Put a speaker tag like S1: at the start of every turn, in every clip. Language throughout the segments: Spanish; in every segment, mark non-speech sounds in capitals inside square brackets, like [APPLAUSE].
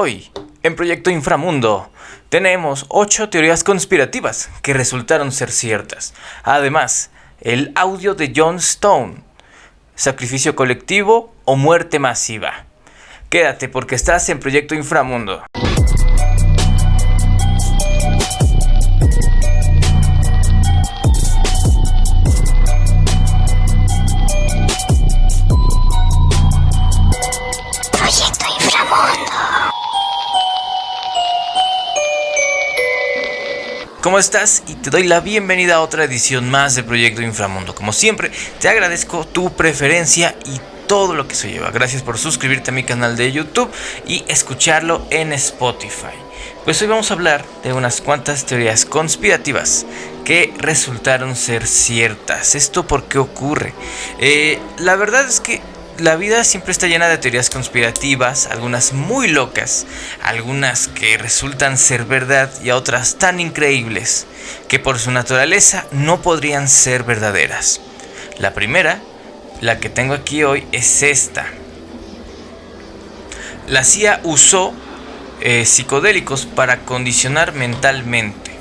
S1: Hoy, en Proyecto Inframundo, tenemos 8 teorías conspirativas que resultaron ser ciertas. Además, el audio de John Stone, sacrificio colectivo o muerte masiva. Quédate porque estás en Proyecto Inframundo. ¿Cómo estás? Y te doy la bienvenida a otra edición más de Proyecto Inframundo. Como siempre, te agradezco tu preferencia y todo lo que se lleva. Gracias por suscribirte a mi canal de YouTube y escucharlo en Spotify. Pues hoy vamos a hablar de unas cuantas teorías conspirativas que resultaron ser ciertas. ¿Esto por qué ocurre? Eh, la verdad es que la vida siempre está llena de teorías conspirativas, algunas muy locas, algunas que resultan ser verdad y otras tan increíbles que por su naturaleza no podrían ser verdaderas. La primera, la que tengo aquí hoy, es esta. La CIA usó eh, psicodélicos para condicionar mentalmente.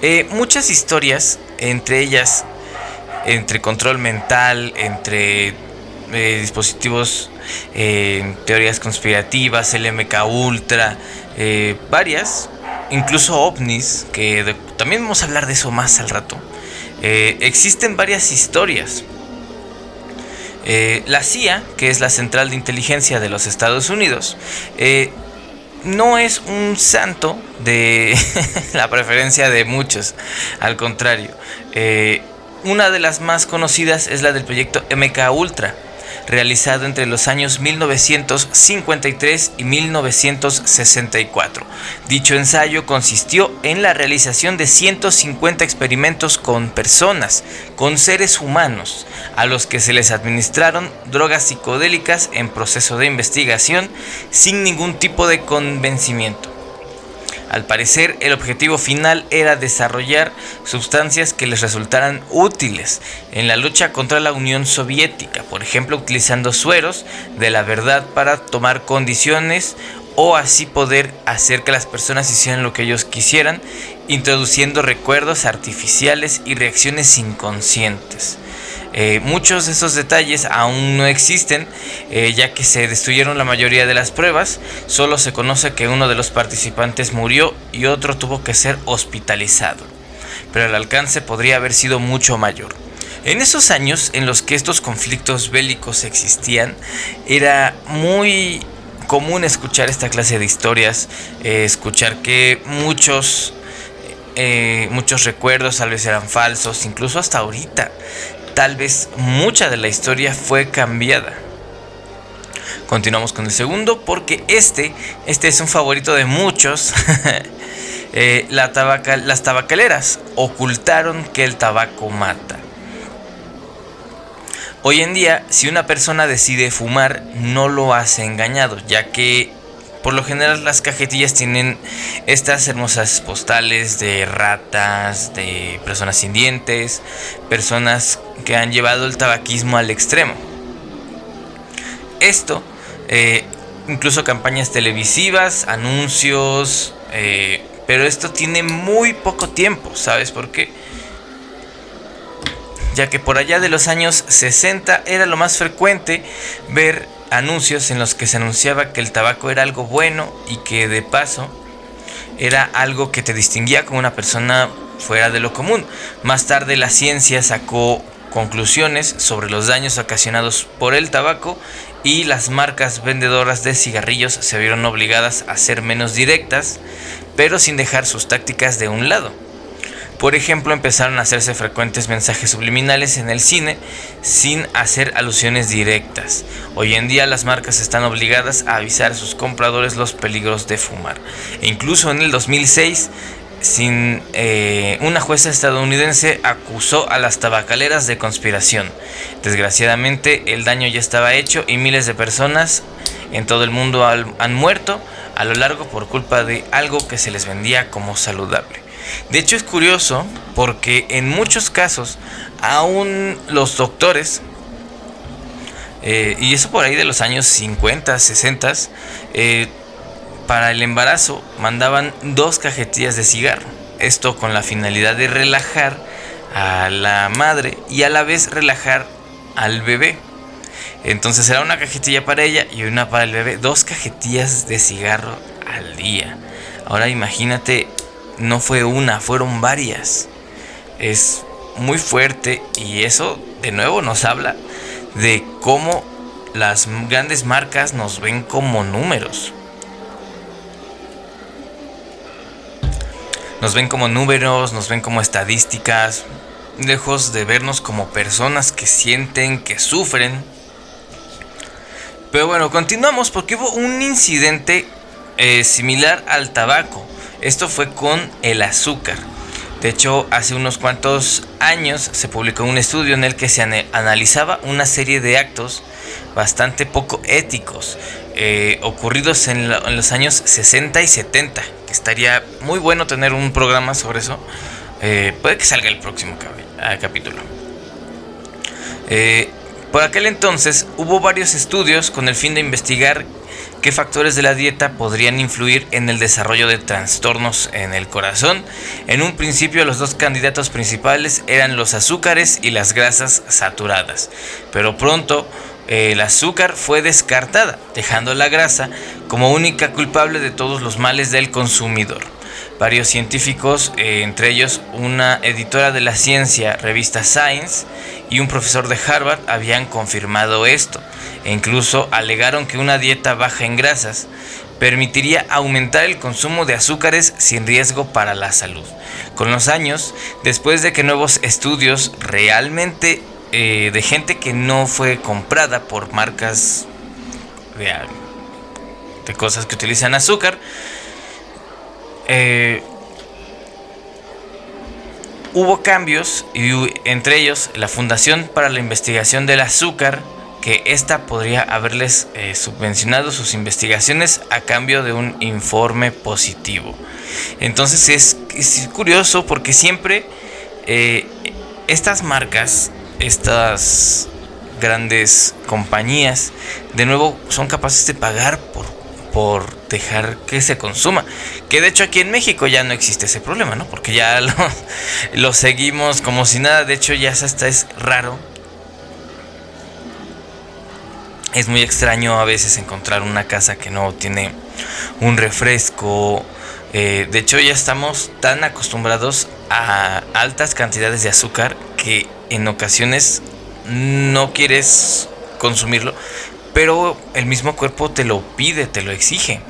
S1: Eh, muchas historias, entre ellas, entre control mental, entre eh, dispositivos, eh, teorías conspirativas, el MK Ultra, eh, varias, incluso ovnis, que también vamos a hablar de eso más al rato. Existen varias historias. La CIA, que es la Central de Inteligencia de los Estados Unidos, no es un santo de [LAUGHS] la preferencia de muchos, al contrario. Una de las más conocidas es la del proyecto MK Ultra, realizado entre los años 1953 y 1964. Dicho ensayo consistió en la realización de 150 experimentos con personas, con seres humanos, a los que se les administraron drogas psicodélicas en proceso de investigación sin ningún tipo de convencimiento. Al parecer, el objetivo final era desarrollar sustancias que les resultaran útiles en la lucha contra la Unión Soviética, por ejemplo, utilizando sueros de la verdad para tomar condiciones o así poder hacer que las personas hicieran lo que ellos quisieran, introduciendo recuerdos artificiales y reacciones inconscientes. Eh, muchos de esos detalles aún no existen, eh, ya que se destruyeron la mayoría de las pruebas. Solo se conoce que uno de los participantes murió y otro tuvo que ser hospitalizado. Pero el alcance podría haber sido mucho mayor. En esos años en los que estos conflictos bélicos existían, era muy común escuchar esta clase de historias, eh, escuchar que muchos muchos recuerdos tal vez eran falsos, incluso hasta ahorita. Tal vez mucha de la historia fue cambiada. Continuamos con el segundo porque este, este es un favorito de muchos. [LAUGHS] Eh, las tabacaleras ocultaron que el tabaco mata. Hoy en día, si una persona decide fumar, no lo hace engañado, ya que por lo general las cajetillas tienen estas hermosas postales de ratas, de personas sin dientes, personas que han llevado el tabaquismo al extremo. Esto, eh, incluso campañas televisivas, anuncios, eh, pero esto tiene muy poco tiempo, ¿sabes por qué? Ya que por allá de los años 60 era lo más frecuente ver anuncios en los que se anunciaba que el tabaco era algo bueno y que de paso era algo que te distinguía como una persona fuera de lo común. Más tarde la ciencia sacó conclusiones sobre los daños ocasionados por el tabaco y las marcas vendedoras de cigarrillos se vieron obligadas a ser menos directas, pero sin dejar sus tácticas de un lado. Por ejemplo, empezaron a hacerse frecuentes mensajes subliminales en el cine sin hacer alusiones directas. Hoy en día las marcas están obligadas a avisar a sus compradores los peligros de fumar. E incluso en el 2006, sin, eh, una jueza estadounidense acusó a las tabacaleras de conspiración. Desgraciadamente el daño ya estaba hecho y miles de personas en todo el mundo han muerto a lo largo por culpa de algo que se les vendía como saludable. De hecho es curioso porque en muchos casos aún los doctores, eh, y eso por ahí de los años 50, 60, eh, para el embarazo mandaban dos cajetillas de cigarro. Esto con la finalidad de relajar a la madre y a la vez relajar al bebé. Entonces era una cajetilla para ella y una para el bebé. Dos cajetillas de cigarro al día. Ahora imagínate, no fue una, fueron varias. Es muy fuerte y eso de nuevo nos habla de cómo las grandes marcas nos ven como números. Nos ven como números, nos ven como estadísticas, lejos de vernos como personas que sienten, que sufren. Pero bueno, continuamos porque hubo un incidente eh, similar al tabaco. Esto fue con el azúcar. De hecho, hace unos cuantos años se publicó un estudio en el que se analizaba una serie de actos bastante poco éticos eh, ocurridos en, los años 60 y 70. Que estaría muy bueno tener un programa sobre eso. Eh, puede que salga el próximo ah, capítulo. Eh, por aquel entonces hubo varios estudios con el fin de investigar qué factores de la dieta podrían influir en el desarrollo de trastornos en el corazón. En un principio los dos candidatos principales eran los azúcares y las grasas saturadas, pero pronto eh, el azúcar fue descartada, dejando la grasa como única culpable de todos los males del consumidor. Varios científicos, eh, entre ellos una editora de la ciencia, revista Science, y un profesor de Harvard habían confirmado esto e incluso alegaron que una dieta baja en grasas permitiría aumentar el consumo de azúcares sin riesgo para la salud. Con los años, después de que nuevos estudios realmente eh, de gente que no fue comprada por marcas de, de cosas que utilizan azúcar, eh, hubo cambios y entre ellos la Fundación para la Investigación del Azúcar que ésta podría haberles eh, subvencionado sus investigaciones a cambio de un informe positivo. Entonces es, curioso porque siempre eh, estas marcas, estas grandes compañías, de nuevo son capaces de pagar por, por dejar que se consuma. Que de hecho aquí en México ya no existe ese problema, ¿no? Porque ya [LAUGHS] lo, seguimos como si nada. De hecho ya hasta es raro es muy extraño a veces encontrar una casa que no tiene un refresco. Eh, de hecho ya estamos tan acostumbrados a altas cantidades de azúcar que en ocasiones no quieres consumirlo, pero el mismo cuerpo te lo pide, te lo exige.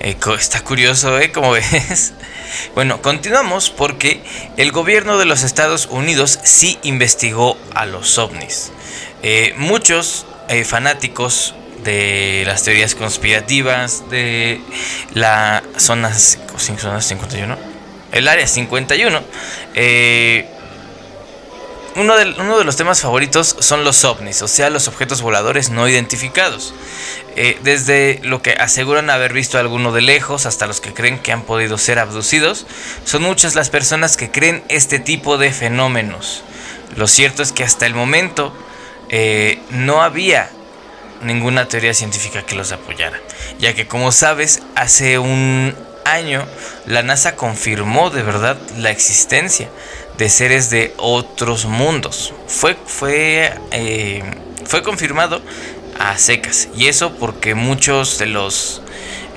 S1: Eh, está curioso, ¿eh? Como [LAUGHS] ves. Bueno, continuamos porque el gobierno de los Estados Unidos sí investigó a los ovnis. Eh, muchos eh, fanáticos de las teorías conspirativas de la zona, 51, el área 51, eh, uno, de, los temas favoritos son los ovnis, o sea, los objetos voladores no identificados. desde lo que aseguran haber visto alguno de lejos hasta los que creen que han podido ser abducidos, son muchas las personas que creen este tipo de fenómenos. Lo cierto es que hasta el momento eh, no había ninguna teoría científica que los apoyara, ya que como sabes, hace un año la NASA confirmó de verdad la existencia de seres de otros mundos. Fue, fue, eh, fue confirmado a secas. Y eso porque muchos de los,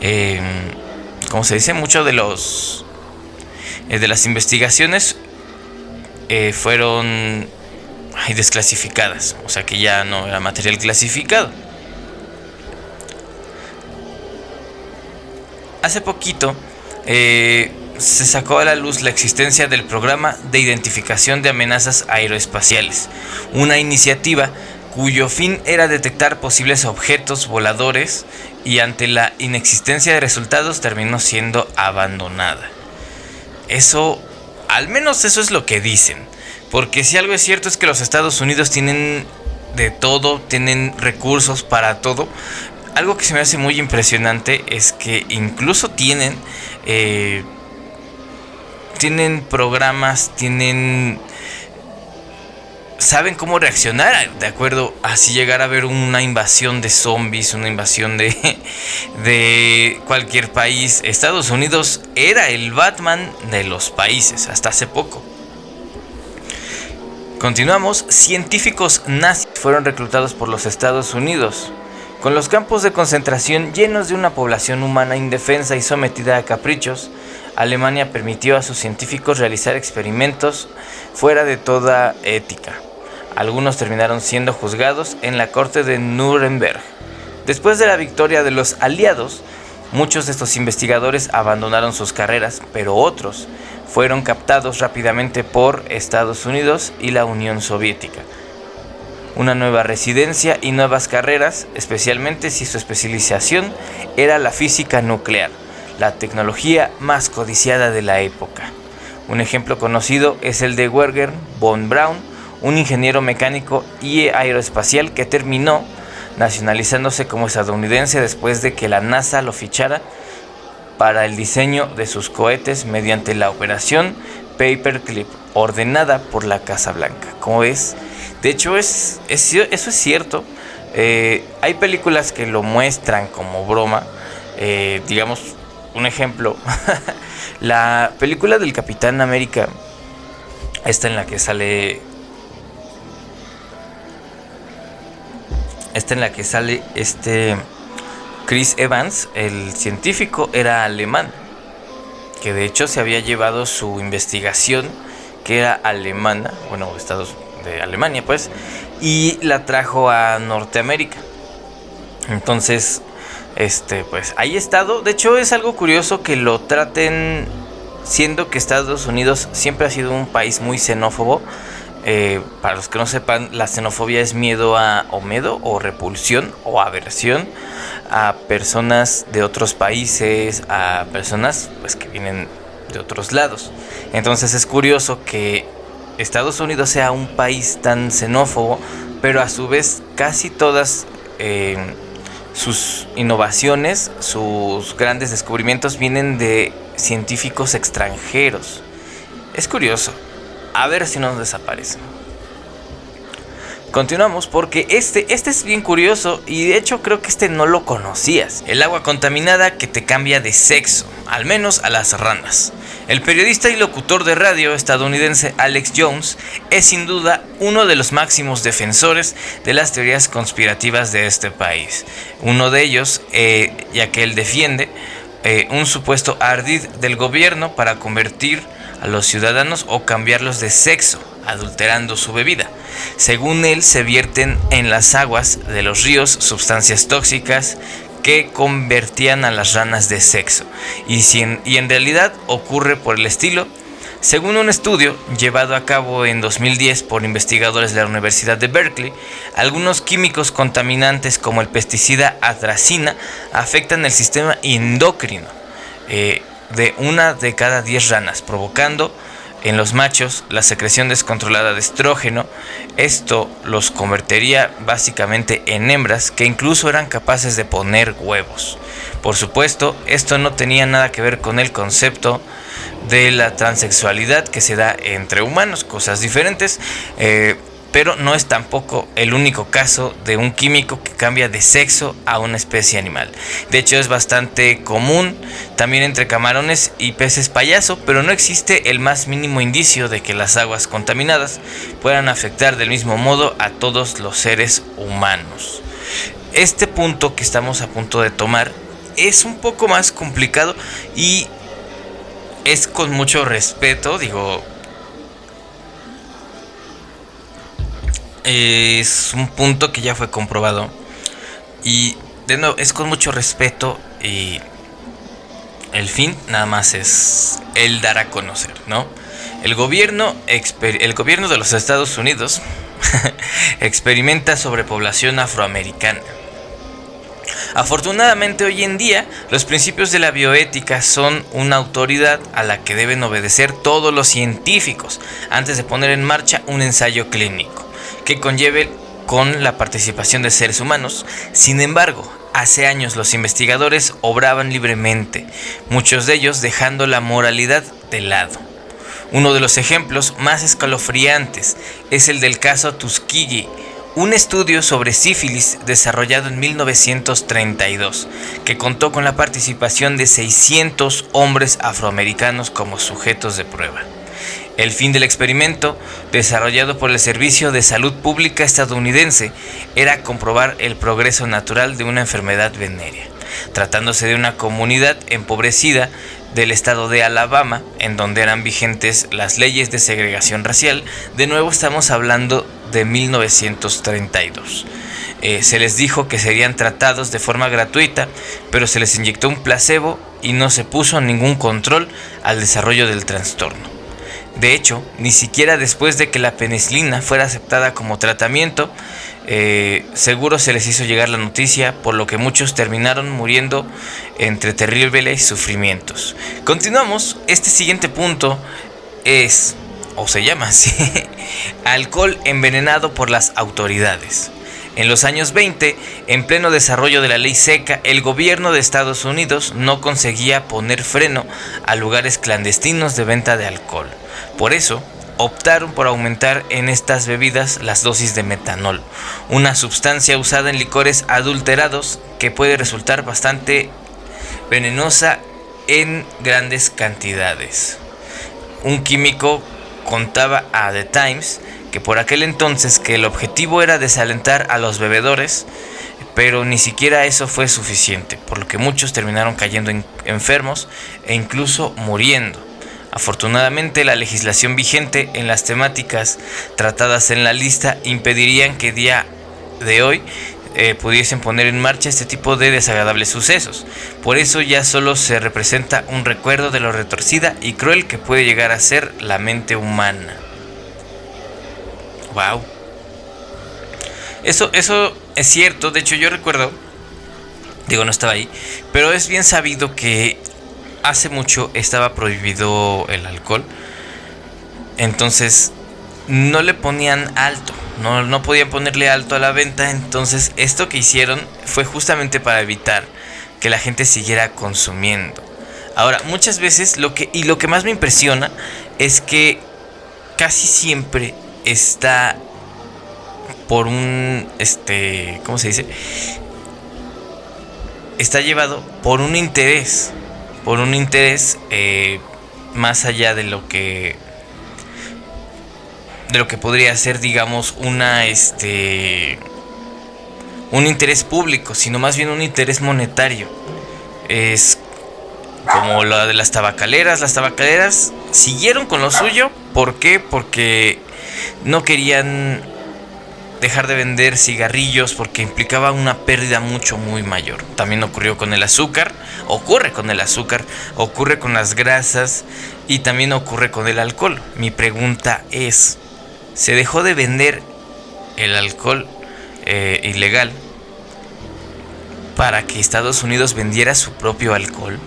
S1: eh, como se dice, muchos de los, de las investigaciones fueron y desclasificadas, o sea que ya no era material clasificado. Hace poquito eh, se sacó a la luz la existencia del programa de identificación de amenazas aeroespaciales, una iniciativa cuyo fin era detectar posibles objetos voladores y ante la inexistencia de resultados terminó siendo abandonada. Eso, al menos eso es lo que dicen. Porque si algo es cierto es que los Estados Unidos tienen de todo, tienen recursos para todo. Algo que se me hace muy impresionante es que incluso tienen, eh, tienen programas, tienen saben cómo reaccionar de acuerdo a si llegara a haber una invasión de zombies, una invasión de, [LAUGHS] de cualquier país. Estados Unidos era el Batman de los países hasta hace poco. Continuamos, científicos nazis fueron reclutados por los Estados Unidos. Con los campos de concentración llenos de una población humana indefensa y sometida a caprichos, Alemania permitió a sus científicos realizar experimentos fuera de toda ética. Algunos terminaron siendo juzgados en la corte de Nuremberg. Después de la victoria de los aliados, muchos de estos investigadores abandonaron sus carreras, pero otros fueron captados rápidamente por Estados Unidos y la Unión Soviética. Una nueva residencia y nuevas carreras, especialmente si su especialización era la física nuclear, la tecnología más codiciada de la época. Un ejemplo conocido es el de Werger von Braun, un ingeniero mecánico y aeroespacial que terminó nacionalizándose como estadounidense después de que la NASA lo fichara para el diseño de sus cohetes mediante la operación Paperclip, ordenada por la Casa Blanca. Como ves, de hecho es, eso es cierto. Eh, hay películas que lo muestran como broma. Eh, digamos, un ejemplo, [LAUGHS] la película del Capitán América, esta en la que sale Esta en la que sale este Chris Evans, el científico, era alemán, que de hecho se había llevado su investigación, que era alemana, bueno, Estados de Alemania, pues, y la trajo a Norteamérica. Entonces, este, pues ahí ha estado. De hecho, es algo curioso que lo traten, siendo que Estados Unidos siempre ha sido un país muy xenófobo. Eh, para los que no sepan, la xenofobia es miedo a o miedo o repulsión o aversión a personas de otros países, a personas pues que vienen de otros lados. Entonces es curioso que Estados Unidos sea un país tan xenófobo, pero a su vez casi todas eh, sus innovaciones, sus grandes descubrimientos vienen de científicos extranjeros. Es curioso, a ver si nos desaparecen. Continuamos porque este, este es bien curioso y de hecho creo que este no lo conocías. El agua contaminada que te cambia de sexo, al menos a las ranas. El periodista y locutor de radio estadounidense Alex Jones es sin duda uno de los máximos defensores de las teorías conspirativas de este país. Uno de ellos, eh, ya que él defiende eh, un supuesto ardid del gobierno para convertir a los ciudadanos o cambiarlos de sexo, adulterando su bebida. Según él, se vierten en las aguas de los ríos sustancias tóxicas que convertían a las ranas de sexo. Y, si en, y en realidad ocurre por el estilo, según un estudio llevado a cabo en 2010 por investigadores de la Universidad de Berkeley, algunos químicos contaminantes como el pesticida atracina afectan el sistema endocrino. Eh, de una de cada 10 ranas, provocando en los machos la secreción descontrolada de estrógeno. Esto los convertiría básicamente en hembras que incluso eran capaces de poner huevos. Por supuesto, esto no tenía nada que ver con el concepto de la transexualidad que se da entre humanos, cosas diferentes. Eh, pero no es tampoco el único caso de un químico que cambia de sexo a una especie animal. De hecho es bastante común también entre camarones y peces payaso, pero no existe el más mínimo indicio de que las aguas contaminadas puedan afectar del mismo modo a todos los seres humanos. Este punto que estamos a punto de tomar es un poco más complicado y es con mucho respeto, digo, es un punto que ya fue comprobado. Y de nuevo, es con mucho respeto y el fin nada más es el dar a conocer, ¿no? El gobierno, el gobierno de los Estados Unidos [LAUGHS] experimenta sobrepoblación afroamericana. Afortunadamente hoy en día los principios de la bioética son una autoridad a la que deben obedecer todos los científicos antes de poner en marcha un ensayo clínico que conlleve con la participación de seres humanos. Sin embargo, hace años los investigadores obraban libremente, muchos de ellos dejando la moralidad de lado. Uno de los ejemplos más escalofriantes es el del caso Tuskegee, un estudio sobre sífilis desarrollado en 1932, que contó con la participación de 600 hombres afroamericanos como sujetos de prueba. El fin del experimento, desarrollado por el Servicio de Salud Pública estadounidense, era comprobar el progreso natural de una enfermedad venérea. Tratándose de una comunidad empobrecida del estado de Alabama, en donde eran vigentes las leyes de segregación racial, de nuevo estamos hablando de 1932. Eh, se les dijo que serían tratados de forma gratuita, pero se les inyectó un placebo y no se puso ningún control al desarrollo del trastorno. De hecho, ni siquiera después de que la penicilina fuera aceptada como tratamiento, eh, seguro se les hizo llegar la noticia, por lo que muchos terminaron muriendo entre terribles sufrimientos. Continuamos, este siguiente punto es, o se llama así, [LAUGHS] alcohol envenenado por las autoridades. En los años 20, en pleno desarrollo de la ley seca, el gobierno de Estados Unidos no conseguía poner freno a lugares clandestinos de venta de alcohol. Por eso, optaron por aumentar en estas bebidas las dosis de metanol, una sustancia usada en licores adulterados que puede resultar bastante venenosa en grandes cantidades. Un químico contaba a The Times que por aquel entonces que el objetivo era desalentar a los bebedores, pero ni siquiera eso fue suficiente, por lo que muchos terminaron cayendo enfermos e incluso muriendo. Afortunadamente la legislación vigente en las temáticas tratadas en la lista impedirían que día de hoy eh, pudiesen poner en marcha este tipo de desagradables sucesos. Por eso ya solo se representa un recuerdo de lo retorcida y cruel que puede llegar a ser la mente humana. Wow. Eso, eso es cierto, de hecho yo recuerdo, digo no estaba ahí, pero es bien sabido que hace mucho estaba prohibido el alcohol. Entonces no le ponían alto. No, no podían ponerle alto a la venta. Entonces esto que hicieron fue justamente para evitar que la gente siguiera consumiendo. Ahora, muchas veces lo que. Y lo que más me impresiona es que casi siempre está por un. Este. ¿Cómo se dice? Está llevado por un interés por un interés eh, más allá de lo que de lo que podría ser digamos una este un interés público sino más bien un interés monetario es como la de las tabacaleras las tabacaleras siguieron con lo suyo ¿por qué? porque no querían dejar de vender cigarrillos porque implicaba una pérdida mucho muy mayor. También ocurrió con el azúcar, ocurre con el azúcar, ocurre con las grasas y también ocurre con el alcohol. Mi pregunta es, ¿se dejó de vender el alcohol eh, ilegal para que Estados Unidos vendiera su propio alcohol?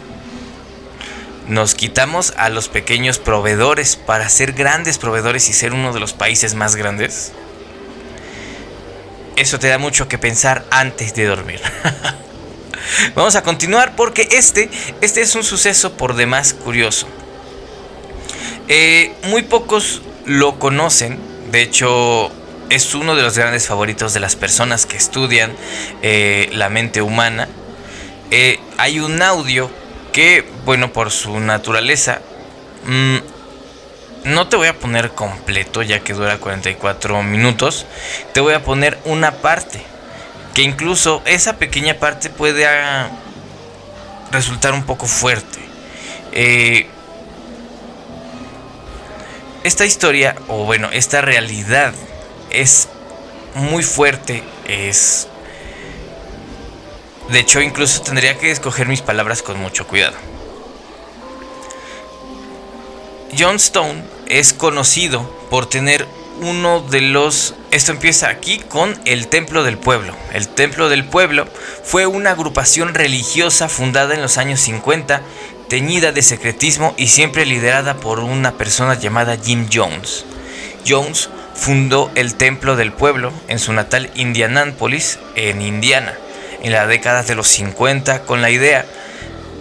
S1: Nos quitamos a los pequeños proveedores para ser grandes proveedores y ser uno de los países más grandes eso te da mucho que pensar antes de dormir. [LAUGHS] Vamos a continuar porque este, este es un suceso por demás curioso. Eh, muy pocos lo conocen, de hecho es uno de los grandes favoritos de las personas que estudian eh, la mente humana. Eh, hay un audio que, bueno, por su naturaleza, mm, no te voy a poner completo ya que dura 44 minutos. Te voy a poner una parte. Que incluso esa pequeña parte puede ah, resultar un poco fuerte. Eh, esta historia, o bueno, esta realidad es muy fuerte. Es... De hecho, incluso tendría que escoger mis palabras con mucho cuidado. John Stone es conocido por tener uno de los... Esto empieza aquí con el Templo del Pueblo. El Templo del Pueblo fue una agrupación religiosa fundada en los años 50, teñida de secretismo y siempre liderada por una persona llamada Jim Jones. Jones fundó el Templo del Pueblo en su natal Indianápolis, en Indiana, en la década de los 50 con la idea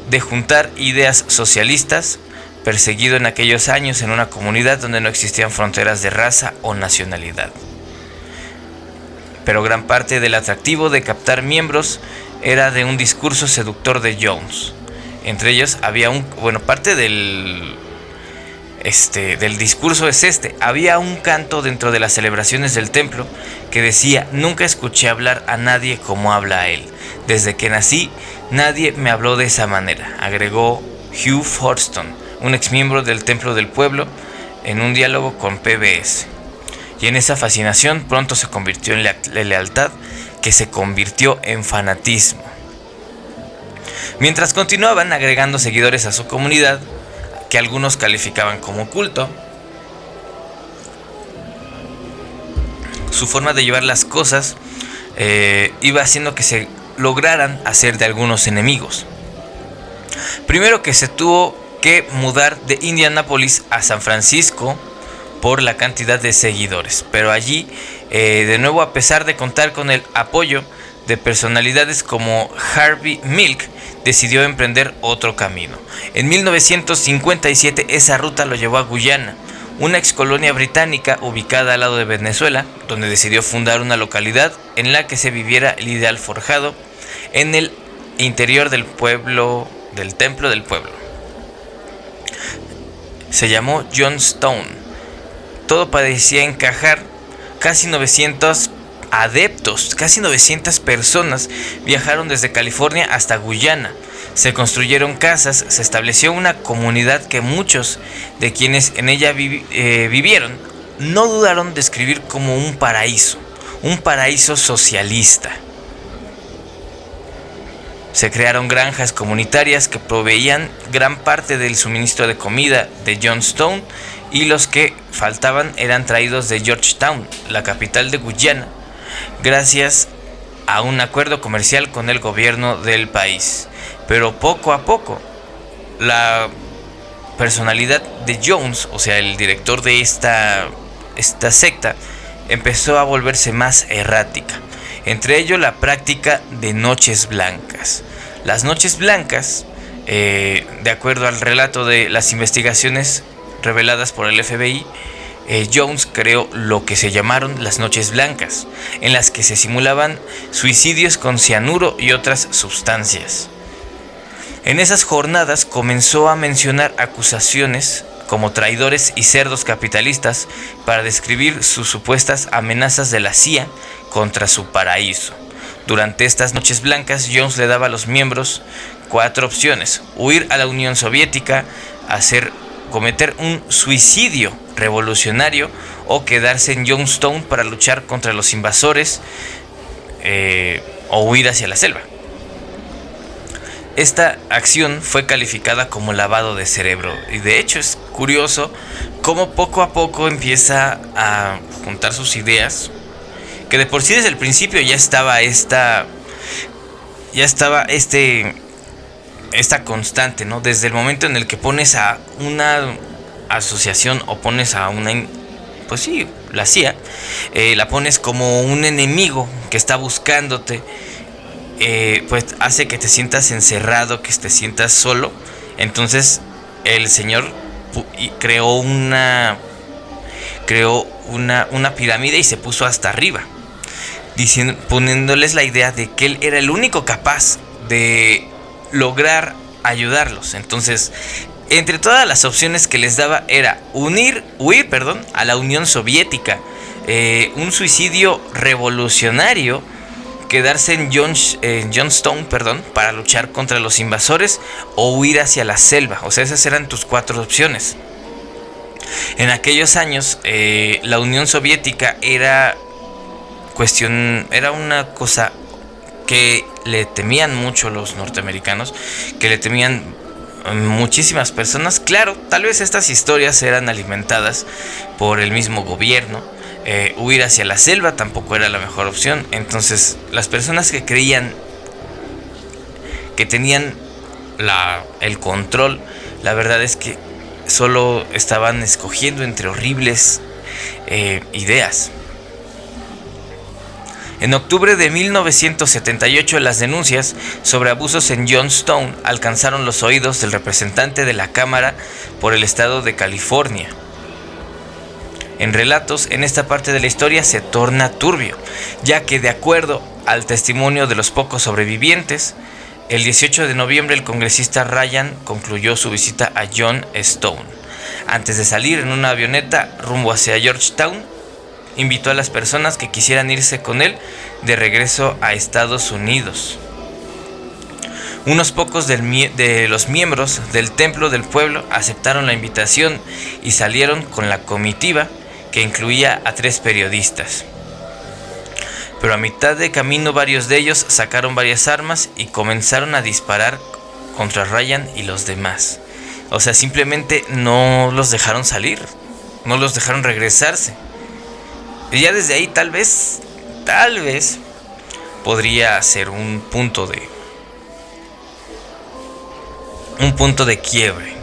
S1: de juntar ideas socialistas, perseguido en aquellos años en una comunidad donde no existían fronteras de raza o nacionalidad. Pero gran parte del atractivo de captar miembros era de un discurso seductor de Jones. Entre ellos había un, bueno, parte del este, del discurso es este. Había un canto dentro de las celebraciones del templo que decía, nunca escuché hablar a nadie como habla a él. Desde que nací, nadie me habló de esa manera, agregó Hugh Forston, un exmiembro del Templo del Pueblo, en un diálogo con PBS. Y en esa fascinación pronto se convirtió en lealtad, que se convirtió en fanatismo. Mientras continuaban agregando seguidores a su comunidad, que algunos calificaban como culto, su forma de llevar las cosas eh, iba haciendo que se lograran hacer de algunos enemigos. Primero que se tuvo que mudar de Indianápolis a San Francisco por la cantidad de seguidores, pero allí, eh, de nuevo, a pesar de contar con el apoyo de personalidades como Harvey Milk, decidió emprender otro camino. En 1957 esa ruta lo llevó a Guyana, una excolonia británica ubicada al lado de Venezuela, donde decidió fundar una localidad en la que se viviera el ideal forjado en el interior del pueblo, del templo del pueblo. Se llamó Johnstone. Todo parecía encajar. Casi 900 adeptos, casi 900 personas viajaron desde California hasta Guyana. Se construyeron casas, se estableció una comunidad que muchos de quienes en ella eh, vivieron no dudaron de escribir como un paraíso, un paraíso socialista. Se crearon granjas comunitarias que proveían gran parte del suministro de comida de Johnstone y los que faltaban eran traídos de Georgetown, la capital de Guyana, gracias a un acuerdo comercial con el gobierno del país. Pero poco a poco, la personalidad de Jones, o sea, el director de esta, esta secta, empezó a volverse más errática. Entre ello la práctica de noches blancas. Las noches blancas, eh, de acuerdo al relato de las investigaciones reveladas por el FBI, eh, Jones creó lo que se llamaron las noches blancas, en las que se simulaban suicidios con cianuro y otras sustancias. En esas jornadas comenzó a mencionar acusaciones como traidores y cerdos capitalistas para describir sus supuestas amenazas de la CIA contra su paraíso. Durante estas noches blancas, Jones le daba a los miembros cuatro opciones. Huir a la Unión Soviética, hacer cometer un suicidio revolucionario o quedarse en Youngstown para luchar contra los invasores eh, o huir hacia la selva. Esta acción fue calificada como lavado de cerebro y de hecho es curioso cómo poco a poco empieza a juntar sus ideas, que de por sí desde el principio ya estaba esta ya estaba este esta constante, ¿no? Desde el momento en el que pones a una asociación o pones a una, pues sí, la CIA, eh, la pones como un enemigo que está buscándote, eh, pues hace que te sientas encerrado, que te sientas solo. Entonces el Señor creó una, creó una, una pirámide y se puso hasta arriba, diciendo, poniéndoles la idea de que él era el único capaz de lograr ayudarlos. Entonces, entre todas las opciones que les daba era unir, huir, perdón, a la Unión Soviética, eh, un suicidio revolucionario, quedarse en, John, Johnstone, perdón, para luchar contra los invasores o huir hacia la selva. O sea, esas eran tus cuatro opciones. En aquellos años, eh, la Unión Soviética era cuestión, era una cosa que le temían mucho los norteamericanos, que le temían muchísimas personas. Claro, tal vez estas historias eran alimentadas por el mismo gobierno. Eh, huir hacia la selva tampoco era la mejor opción. Entonces, las personas que creían que tenían el control, la verdad es que solo estaban escogiendo entre horribles eh, ideas. En octubre de 1978 las denuncias sobre abusos en Johnstone alcanzaron los oídos del representante de la Cámara por el estado de California. En relatos, en esta parte de la historia se torna turbio, ya que de acuerdo al testimonio de los pocos sobrevivientes, el 18 de noviembre el congresista Ryan concluyó su visita a John Stone. Antes de salir en una avioneta rumbo hacia Georgetown, invitó a las personas que quisieran irse con él de regreso a Estados Unidos. Unos pocos de los miembros del Templo del Pueblo aceptaron la invitación y salieron con la comitiva que incluía a tres periodistas. Pero a mitad de camino varios de ellos sacaron varias armas y comenzaron a disparar contra Ryan y los demás. O sea, simplemente no los dejaron salir, no los dejaron regresarse. Y ya desde ahí tal vez, tal vez, podría ser un punto de... Un punto de quiebre.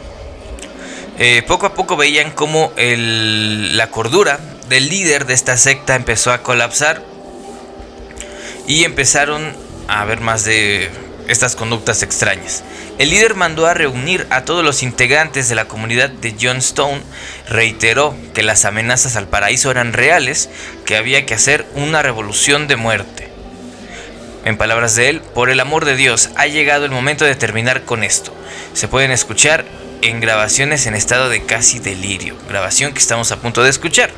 S1: Eh, poco a poco veían cómo la cordura del líder de esta secta empezó a colapsar y empezaron a ver más de estas conductas extrañas. El líder mandó a reunir a todos los integrantes de la comunidad de Johnstone, reiteró que las amenazas al paraíso eran reales, que había que hacer una revolución de muerte. En palabras de él, por el amor de Dios, ha llegado el momento de terminar con esto. Se pueden escuchar en grabaciones en estado de casi delirio, grabación que estamos a punto de escuchar.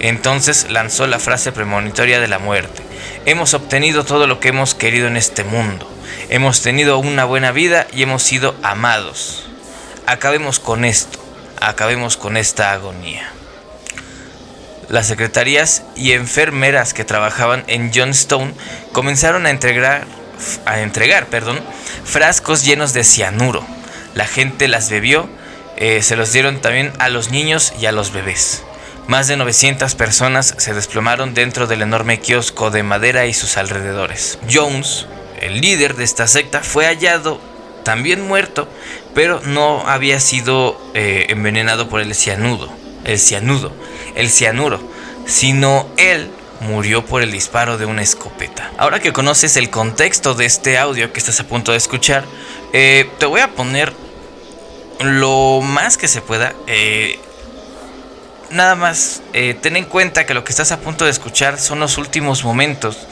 S1: Entonces lanzó la frase premonitoria de la muerte. Hemos obtenido todo lo que hemos querido en este mundo. Hemos tenido una buena vida y hemos sido amados. Acabemos con esto, acabemos con esta agonía. Las secretarías y enfermeras que trabajaban en Johnstone comenzaron a entregar, a entregar perdón, frascos llenos de cianuro. La gente las bebió, eh, se los dieron también a los niños y a los bebés. Más de 900 personas se desplomaron dentro del enorme kiosco de madera y sus alrededores. Jones el líder de esta secta, fue hallado también muerto, pero no había sido eh, envenenado por el cianudo, el cianudo, el cianuro, sino él murió por el disparo de una escopeta. Ahora que conoces el contexto de este audio que estás a punto de escuchar, eh, te voy a poner lo más que se pueda. Eh, nada más, ten en cuenta que lo que estás a punto de escuchar son los últimos momentos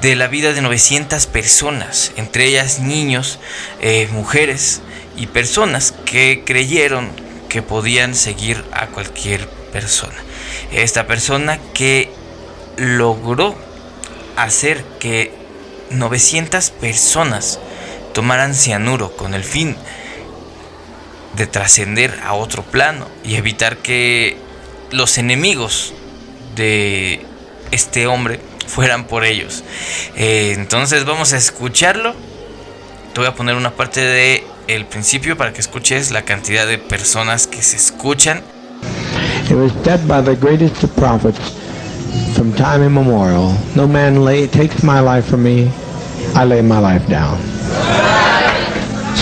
S1: de la vida de 900 personas, entre ellas niños, eh, mujeres y personas que creyeron que podían seguir a cualquier persona. Esta persona que logró hacer que 900 personas tomaran cianuro con el fin de trascender a otro plano y evitar que los enemigos de este hombre fueran por ellos. Eh, entonces vamos a escucharlo. Te voy a poner una parte de el principio para que escuches la cantidad de personas que se escuchan.
S2: It was dead by the greatest of prophets from time immemorial. No man lay, takes my life from me, I lay my life down.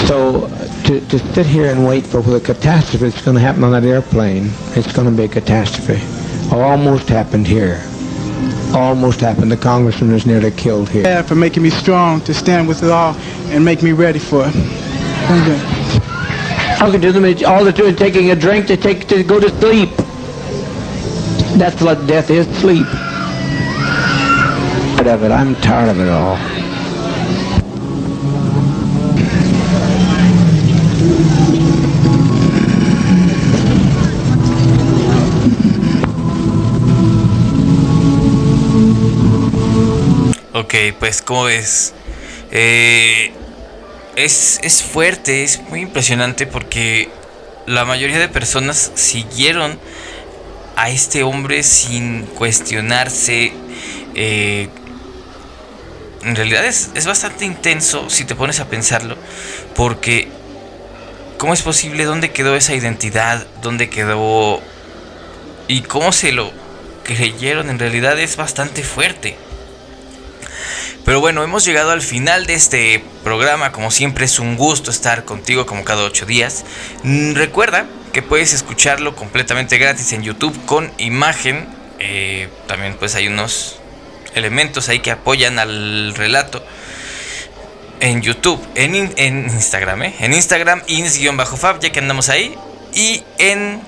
S2: So to, to sit here and wait for the catastrophe that's going to happen on that airplane, it's going to be a catastrophe. Almost happened here. almost happened. The congressman was nearly killed here.
S3: Yeah, for making me strong to stand with it all and make me ready for it. Thank you.
S2: Talking to them, all they're doing is taking a drink to take to go to sleep. That's what death is, sleep. Tired of it. I'm tired of it all.
S1: Ok, pues como ves, eh, es, es fuerte, es muy impresionante porque la mayoría de personas siguieron a este hombre sin cuestionarse. Eh, en realidad es, es, bastante intenso si te pones a pensarlo, porque ¿cómo es posible? ¿Dónde quedó esa identidad? ¿Dónde quedó? ¿Y cómo se lo creyeron? En realidad es bastante fuerte. Pero bueno, hemos llegado al final de este programa. Como siempre es un gusto estar contigo como cada ocho días. Mm, recuerda que puedes escucharlo completamente gratis en YouTube con imagen. Eh, también pues hay unos elementos ahí que apoyan al relato en YouTube, en, Instagram, ¿eh? en Instagram, ins-fab, ya que andamos ahí, y en,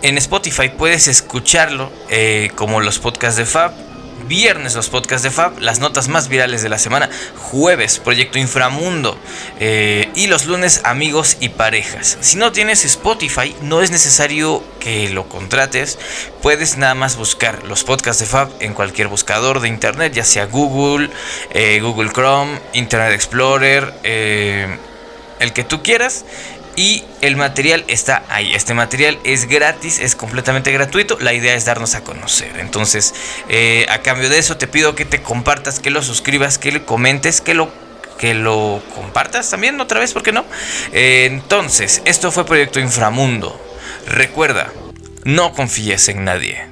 S1: en Spotify puedes escucharlo eh, como los podcasts de Fab Viernes los podcasts de Fab, las notas más virales de la semana. Jueves, Proyecto Inframundo. Eh, y los lunes, amigos y parejas. Si no tienes Spotify, no es necesario que lo contrates. Puedes nada más buscar los podcasts de Fab en cualquier buscador de internet, ya sea Google, eh, Google Chrome, Internet Explorer, eh, el que tú quieras y el material está ahí. Este material es gratis, es completamente gratuito. La idea es darnos a conocer. Entonces, eh, a cambio de eso, te pido que te compartas, que lo suscribas, que lo comentes, que lo que lo compartas también otra vez, ¿por qué no? Eh, entonces, esto fue Proyecto Inframundo. Recuerda, no confíes en nadie.